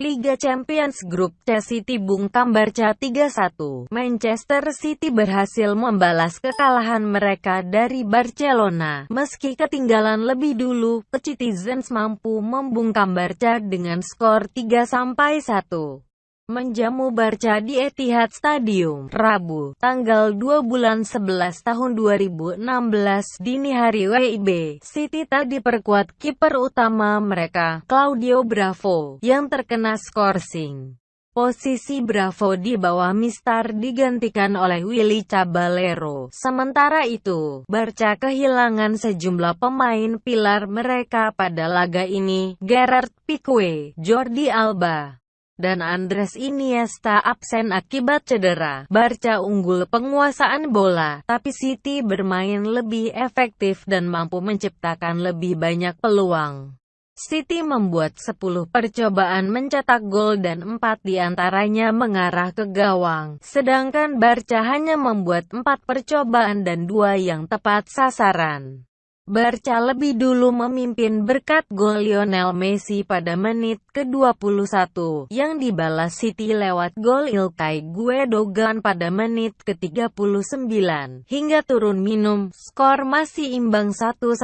Liga Champions Group C City bungkam Barca 3-1. Manchester City berhasil membalas kekalahan mereka dari Barcelona. Meski ketinggalan lebih dulu, Citizens mampu membungkam Barca dengan skor 3-1 menjamu Barca di Etihad Stadium, Rabu, tanggal 2 bulan 11 tahun 2016 dini hari WIB. City tak diperkuat kiper utama mereka, Claudio Bravo, yang terkena skorsing. Posisi Bravo di bawah Mistar digantikan oleh Willy Caballero. Sementara itu, Barca kehilangan sejumlah pemain pilar mereka pada laga ini, Gerard Pique, Jordi Alba, dan Andres Iniesta absen akibat cedera. Barca unggul penguasaan bola, tapi City bermain lebih efektif dan mampu menciptakan lebih banyak peluang. City membuat 10 percobaan mencetak gol dan 4 di antaranya mengarah ke gawang, sedangkan Barca hanya membuat 4 percobaan dan 2 yang tepat sasaran. Barca lebih dulu memimpin berkat gol Lionel Messi pada menit ke-21, yang dibalas City lewat gol Ilkay Guedogan pada menit ke-39. Hingga turun minum, skor masih imbang 1-1.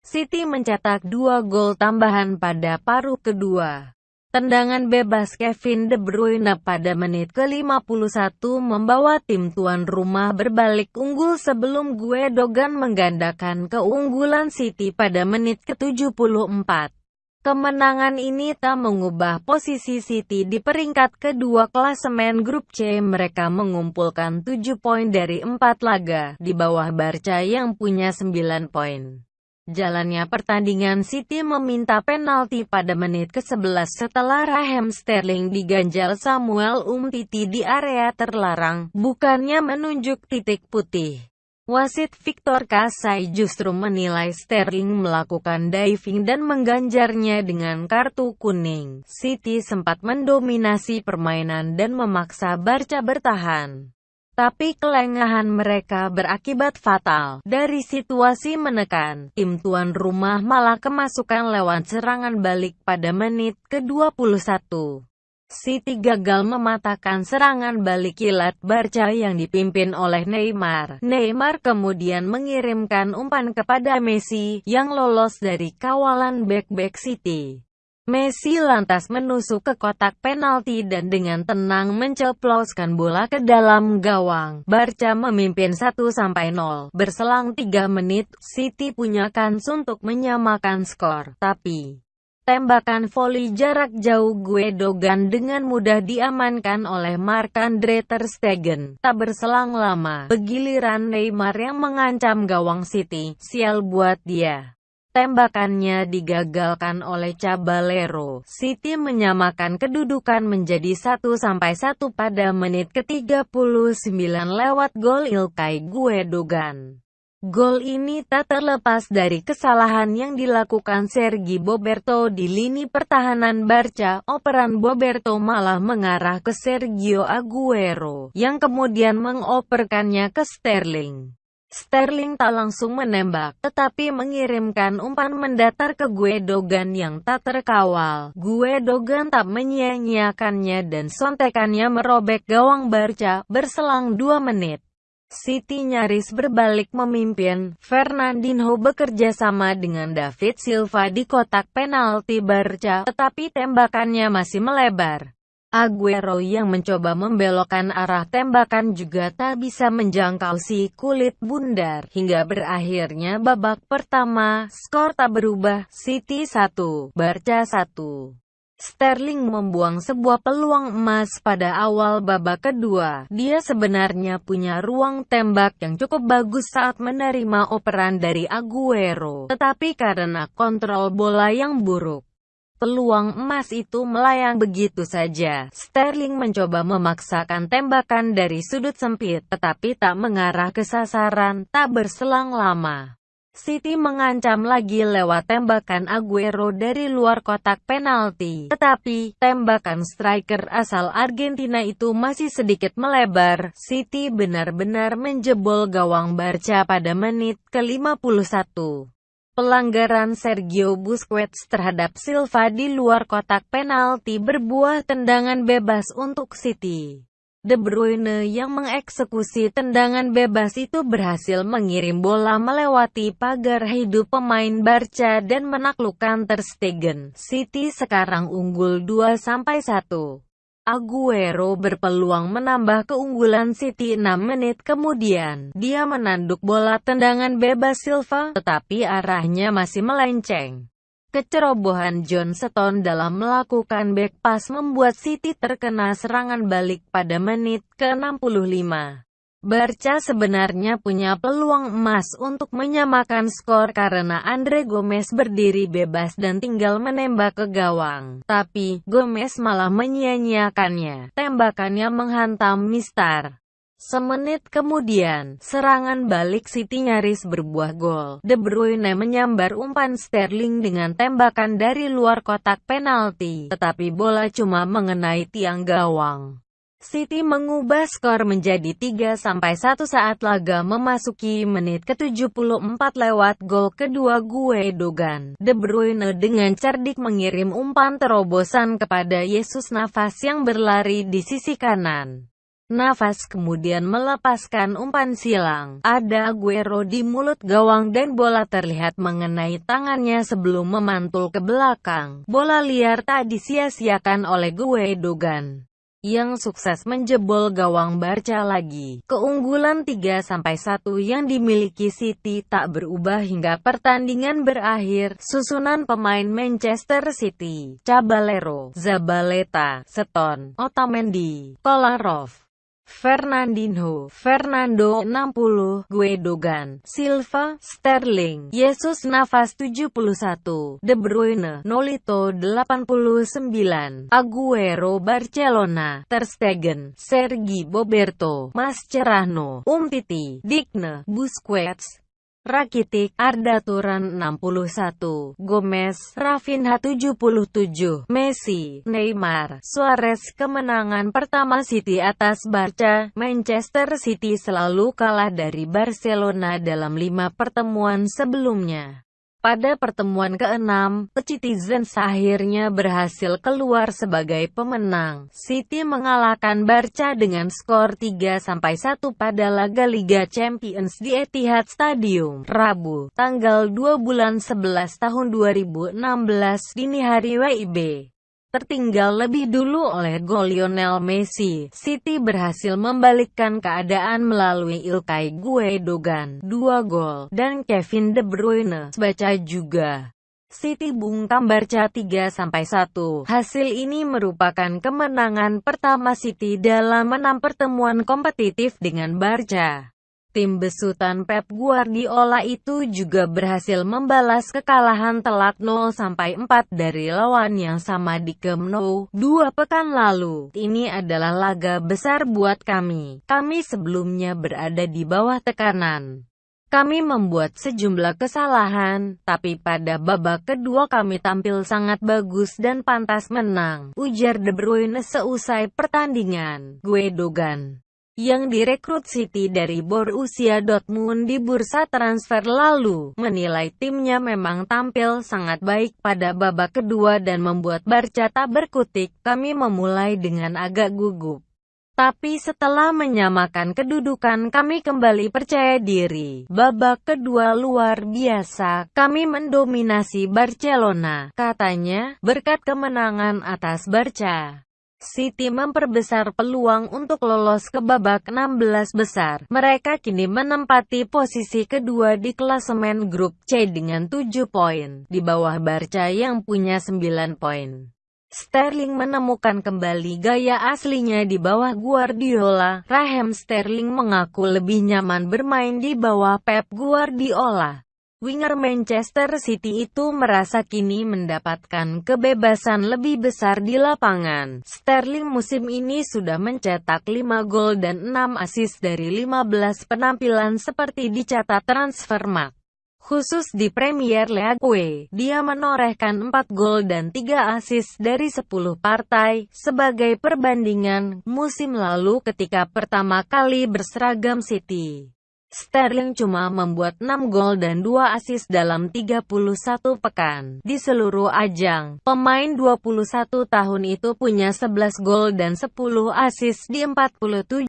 City mencetak dua gol tambahan pada paruh kedua. Tendangan bebas Kevin De Bruyne pada menit ke-51 membawa tim tuan rumah berbalik unggul sebelum Guedogan menggandakan keunggulan City pada menit ke-74. Kemenangan ini tak mengubah posisi City di peringkat kedua klasemen grup C. Mereka mengumpulkan 7 poin dari 4 laga, di bawah Barca yang punya 9 poin. Jalannya pertandingan City meminta penalti pada menit ke-11 setelah Raheem Sterling diganjal Samuel Umtiti di area terlarang, bukannya menunjuk titik putih. Wasit Victor Kasai justru menilai Sterling melakukan diving dan mengganjarnya dengan kartu kuning. City sempat mendominasi permainan dan memaksa Barca bertahan. Tapi kelengahan mereka berakibat fatal. Dari situasi menekan, tim tuan rumah malah kemasukan lewat serangan balik pada menit ke-21. City gagal mematahkan serangan balik kilat Barca yang dipimpin oleh Neymar. Neymar kemudian mengirimkan umpan kepada Messi, yang lolos dari kawalan back-back City. Messi lantas menusuk ke kotak penalti dan dengan tenang menceploskan bola ke dalam gawang. Barca memimpin 1-0. Berselang 3 menit, City punya kans untuk menyamakan skor. Tapi, tembakan voli jarak jauh Guedogan dengan mudah diamankan oleh Marc-Andre Ter Stegen. Tak berselang lama, begiliran Neymar yang mengancam gawang City. Sial buat dia. Tembakannya digagalkan oleh Caballero. City menyamakan kedudukan menjadi 1-1 pada menit ke-39 lewat gol Ilkay Guedogan. Gol ini tak terlepas dari kesalahan yang dilakukan Sergi Boberto di lini pertahanan Barca. Operan Boberto malah mengarah ke Sergio Aguero, yang kemudian mengoperkannya ke Sterling. Sterling tak langsung menembak, tetapi mengirimkan umpan mendatar ke Guedogan yang tak terkawal. Guedogan tak menyia-nyiakannya dan sontekannya merobek gawang Barca, berselang dua menit. City nyaris berbalik memimpin, Fernandinho bekerja sama dengan David Silva di kotak penalti Barca, tetapi tembakannya masih melebar. Aguero yang mencoba membelokkan arah tembakan juga tak bisa menjangkau si kulit bundar. Hingga berakhirnya babak pertama, skor tak berubah, City 1, Barca 1. Sterling membuang sebuah peluang emas pada awal babak kedua. Dia sebenarnya punya ruang tembak yang cukup bagus saat menerima operan dari Aguero. Tetapi karena kontrol bola yang buruk, Peluang emas itu melayang begitu saja. Sterling mencoba memaksakan tembakan dari sudut sempit, tetapi tak mengarah ke sasaran, tak berselang lama. City mengancam lagi lewat tembakan Aguero dari luar kotak penalti. Tetapi, tembakan striker asal Argentina itu masih sedikit melebar. City benar-benar menjebol gawang Barca pada menit ke-51. Pelanggaran Sergio Busquets terhadap Silva di luar kotak penalti berbuah tendangan bebas untuk City. De Bruyne yang mengeksekusi tendangan bebas itu berhasil mengirim bola melewati pagar hidup pemain Barca dan menaklukkan Ter Stegen. City sekarang unggul 2-1. Aguero berpeluang menambah keunggulan City 6 menit kemudian. Dia menanduk bola tendangan bebas Silva, tetapi arahnya masih melenceng. Kecerobohan John Stones dalam melakukan back pass membuat City terkena serangan balik pada menit ke-65. Barca sebenarnya punya peluang emas untuk menyamakan skor karena Andre Gomez berdiri bebas dan tinggal menembak ke gawang. Tapi, Gomez malah menyia-nyiakannya. Tembakannya menghantam Mistar. Semenit kemudian, serangan balik City nyaris berbuah gol. De Bruyne menyambar umpan Sterling dengan tembakan dari luar kotak penalti, tetapi bola cuma mengenai tiang gawang. City mengubah skor menjadi 3-1 saat laga memasuki menit ke-74 lewat gol kedua Gue Dogan. De Bruyne dengan cerdik mengirim umpan terobosan kepada Yesus Navas yang berlari di sisi kanan. Navas kemudian melepaskan umpan silang. Ada Aguero di mulut gawang dan bola terlihat mengenai tangannya sebelum memantul ke belakang. Bola liar tak disia-siakan oleh Gue Dogan yang sukses menjebol gawang Barca lagi. Keunggulan 3-1 yang dimiliki City tak berubah hingga pertandingan berakhir. Susunan pemain Manchester City, Caballero, Zabaleta, Stone, Otamendi, Kolarov, Fernandinho, Fernando 60, Guedogan, Silva, Sterling, Jesus Navas 71, De Bruyne, Nolito 89, Aguero Barcelona, Ter Stegen, Sergi Boberto, Mascherano, Umtiti, Digne, Busquets, Rakitic, Arda Turan 61, Gomez, Rafinha 77, Messi, Neymar, Suarez Kemenangan pertama City atas Barca, Manchester City selalu kalah dari Barcelona dalam lima pertemuan sebelumnya. Pada pertemuan ke-6, Citizens akhirnya berhasil keluar sebagai pemenang. City mengalahkan Barca dengan skor 3-1 pada laga Liga Champions di Etihad Stadium, Rabu, tanggal 2 bulan 11 tahun 2016 dini hari WIB tertinggal lebih dulu oleh gol Lionel Messi. City berhasil membalikkan keadaan melalui Ilkay Guedogan, dua gol, dan Kevin De Bruyne, baca juga. City bungkam Barca 3-1. Hasil ini merupakan kemenangan pertama City dalam enam pertemuan kompetitif dengan Barca. Tim besutan Pep Guardiola itu juga berhasil membalas kekalahan telak 0-4 dari lawan yang sama di Camp Nou dua pekan lalu. Ini adalah laga besar buat kami. Kami sebelumnya berada di bawah tekanan. Kami membuat sejumlah kesalahan, tapi pada babak kedua kami tampil sangat bagus dan pantas menang, ujar De Bruyne seusai pertandingan. Gue Dogan yang direkrut City dari Borussia Dortmund di bursa transfer lalu, menilai timnya memang tampil sangat baik pada babak kedua dan membuat Barca tak berkutik. Kami memulai dengan agak gugup. Tapi setelah menyamakan kedudukan kami kembali percaya diri. Babak kedua luar biasa, kami mendominasi Barcelona, katanya, berkat kemenangan atas Barca. City memperbesar peluang untuk lolos ke babak 16 besar. Mereka kini menempati posisi kedua di klasemen grup C dengan 7 poin, di bawah Barca yang punya 9 poin. Sterling menemukan kembali gaya aslinya di bawah Guardiola. Raheem Sterling mengaku lebih nyaman bermain di bawah Pep Guardiola. Winger Manchester City itu merasa kini mendapatkan kebebasan lebih besar di lapangan. Sterling musim ini sudah mencetak 5 gol dan 6 assist dari 15 penampilan seperti dicatat Transfermarkt. Khusus di Premier League, dia menorehkan 4 gol dan 3 assist dari 10 partai, sebagai perbandingan musim lalu ketika pertama kali berseragam City. Sterling cuma membuat 6 gol dan 2 assist dalam 31 pekan. Di seluruh ajang, pemain 21 tahun itu punya 11 gol dan 10 assist di 47